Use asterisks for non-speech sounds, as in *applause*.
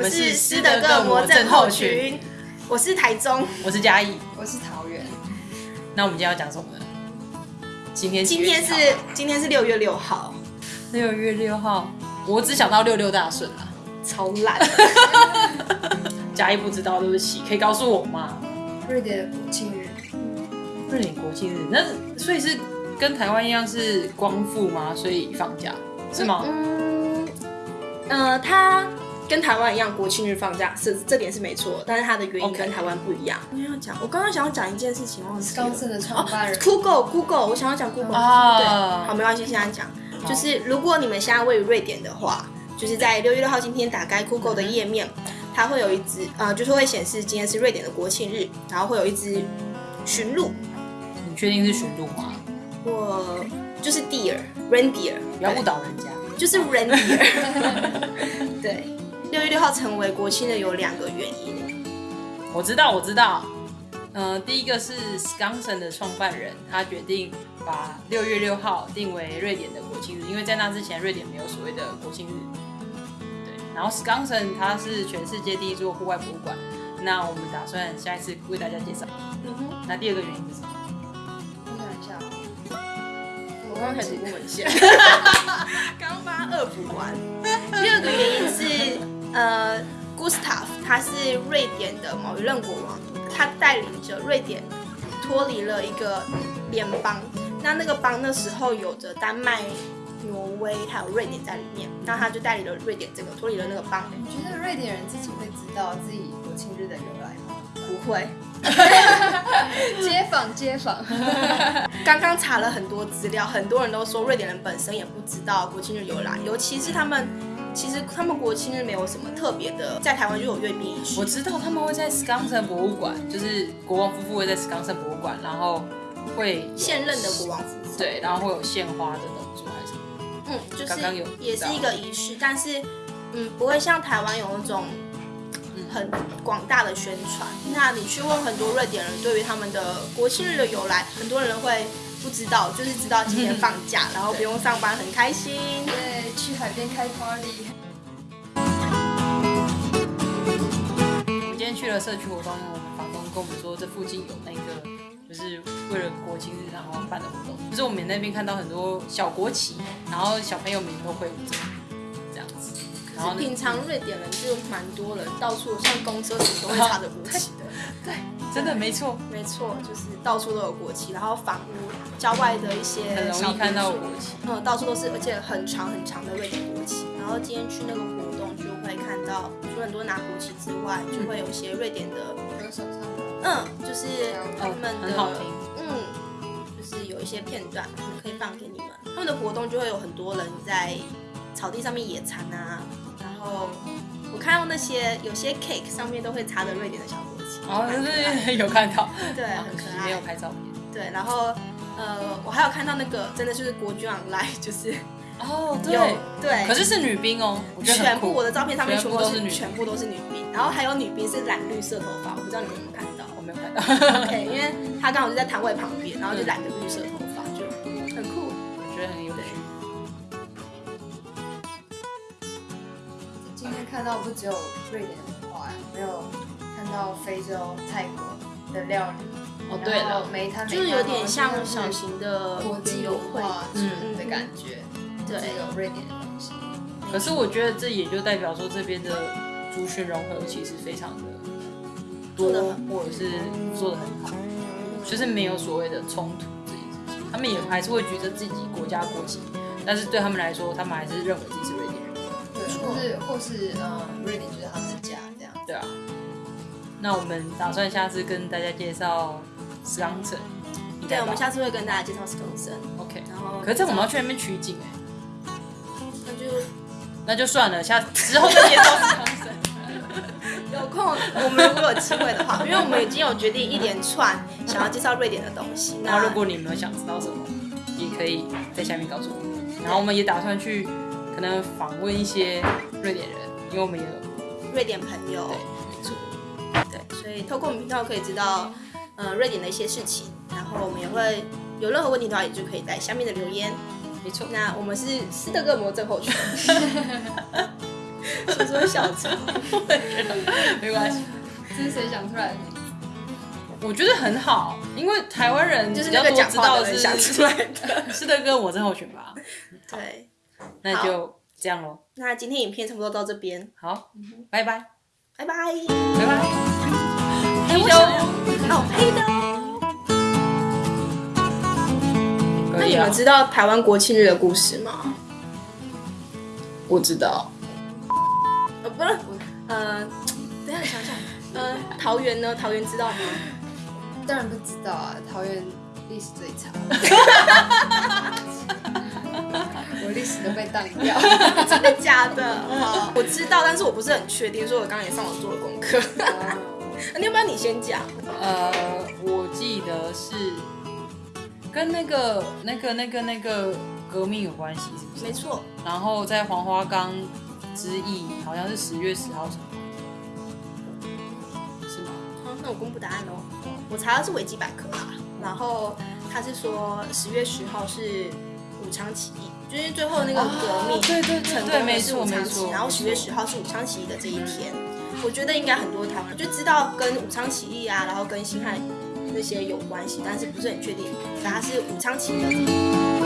们是斯德哥尔摩症候群，我是台中，我是嘉义，我是桃园。那我们今天要讲什么呢？今天今天是今天是六月六号，六月六号，我只想到六六大顺啊，超烂。*laughs* 嘉义不知道，对不起，可以告诉我吗？瑞典的国庆日，瑞典国庆日，那所以是跟台湾一样是光复吗？所以放假是吗？嗯，呃，他跟台湾一样国庆日放假，是这点是没错，但是它的原因跟台湾不一样。我要讲，我刚刚想要讲一件事情，忘记了。高盛的创办人。Google Google，我想要讲 Google，、啊对，好，没关系，现在讲，就是如果你们现在位于瑞典的话，就是在六月六号今天打开 Google 的页面，它会有一只呃，就是会显示今天是瑞典的国庆日，然后会有一只驯鹿，你确定是驯鹿吗？我就是 deer reindeer，不要误导人家。就是 reindeer。*laughs* 对，六月六号成为国庆的有两个原因，我知道，我知道。呃，第一个是 Skansen 的创办人，他决定把六月六号定为瑞典的国庆日，因为在那之前瑞典没有所谓的国庆日。对，然后 Skansen 它是全世界第一座户外博物馆，那我们打算下一次为大家介绍。嗯哼，那第二个原因是什么？我想一下哦，我刚刚开始问文献，*laughs* *laughs* 刚刚帮他恶补完。第二个原因是，呃，Gustav 他是瑞典的某一任国王，他带领着瑞典脱离了一个联邦。那那个邦那时候有着丹麦、挪威还有瑞典在里面，那他就带领了瑞典这个脱离了那个邦。你觉得瑞典人自己会知道自己国庆日的由来吗？不会，*laughs* 街坊街坊，*laughs* 刚刚查了很多资料，很多人都说瑞典人本身也不知道国庆日由来，尤其是他们，其实他们国庆日没有什么特别的，在台湾就有阅兵仪式我。知道他们会在 Skansen 博物馆，就是国王夫妇会在 Skansen 博物馆，然后会现任的国王夫妇，对，然后会有献花的动作还是什么？嗯，就是刚刚有也是一个仪式，但是嗯，不会像台湾有那种嗯很广大的宣传。那你去问很多瑞典人对于他们的国庆日的由来，很多人会不知道，就是知道今天放假，然后不用上班，很开心。对，去海边开 party。我们今天去了社区活动，因为我们房东跟我们说，这附近有那个就是为了国庆日然后办的活动，就是我们那边看到很多小国旗，然后小朋友们都会舞着这样子，然后呢平常瑞典人就蛮多人，到处像公车什么都会插着国旗的。*laughs* 对，真的没错，没错，就是到处都有国旗，然后房屋、郊外的一些很容易看到国旗。嗯，到处都是，而且很长很长的瑞典国旗。然后今天去那个活动就会看到，除了很多拿国旗之外，就会有一些瑞典的，歌手嗯，就是他们的，嗯，就是有一些片段可以放给你们。他们的活动就会有很多人在草地上面野餐啊，然后我看到那些有些 cake 上面都会插着瑞典的小哦，对，有看到，*laughs* 对，啊很可可惜没有。拍照片。对，然后呃，我还有看到那个真的就是国军 online，*laughs* 就是哦，对对，可是是女兵哦，全部我的照片上面全部都是全部都是女全部都是女兵，然后还有女兵是染绿色头发，我不知道你们有没有看到。我没有看到，OK，因为她刚好就在摊位旁边，然后就染着绿色头发，就很酷。我觉得很有趣。今天看到不只有瑞典文化呀，没有看到非洲、泰国的料理。哦，对就是有点像小型的国际游会，文化嗯的感觉，对有瑞典的东西。可是我觉得这也就代表说这边的族群融合其实非常的多做得很，或者是做的很好，就是没有所谓的冲突这件事情。他们也还是会觉得自己国家国籍，但是对他们来说，他们还是认为自己是瑞典人。对，或是或是嗯，瑞典就是他们的家这样。对啊。那我们打算下次跟大家介绍斯冈城。对，吧我们下次会跟大家介绍 s e n OK。然后可是这我们要去那边取景哎、那就那就算了，下之后再介绍斯冈城。*laughs* 有空，我们如果有机会的话，*laughs* 因为我们已经有决定一连串想要介绍瑞典的东西。那如果你们有想知道什么，也可以在下面告诉我们。然后我们也打算去可能访问一些瑞典人，因为我们也有瑞典朋友所以透过我们频道可以知道，呃，瑞典的一些事情，然后我们也会有任何问题的话，也就可以在下面的留言。没错。那我们是斯德哥尔摩症候群，*laughs* 说说小抄，没关系。这是谁想出来的名字？我觉得很好，因为台湾人就是比较多那个讲话知道是的人想出来的。是的哥，我真候选吧。*laughs* 对，那就这样喽。那今天影片差不多到这边，好，拜拜，拜拜。拜拜。们知道台湾国庆日的故事吗？我知道。呃，不是，呃，等一下想想，呃，桃园呢？桃园知道吗？当然不知道啊，桃园历史最长，*laughs* 我历史都被当掉。真的假的？好，我知道，但是我不是很确定，所以我刚刚也上网做了功课。*laughs* 你要不要你先讲？呃，我记得是跟那个、那个、那个、那个革命有关系，是不是？没错，然后在黄花岗之役，好像是十月十号什么，是吗？好，那我公布答案喽。我查的是维基百科啦，然后他是说十月十号是武昌起义，就是最后那个革命、啊对对对成功武昌起义，错然后十月十号是武昌起义的这一天。我觉得应该很多台湾人就知道跟武昌起义啊，然后跟辛亥那些有关系，但是不是很确定，反而是武昌起义的。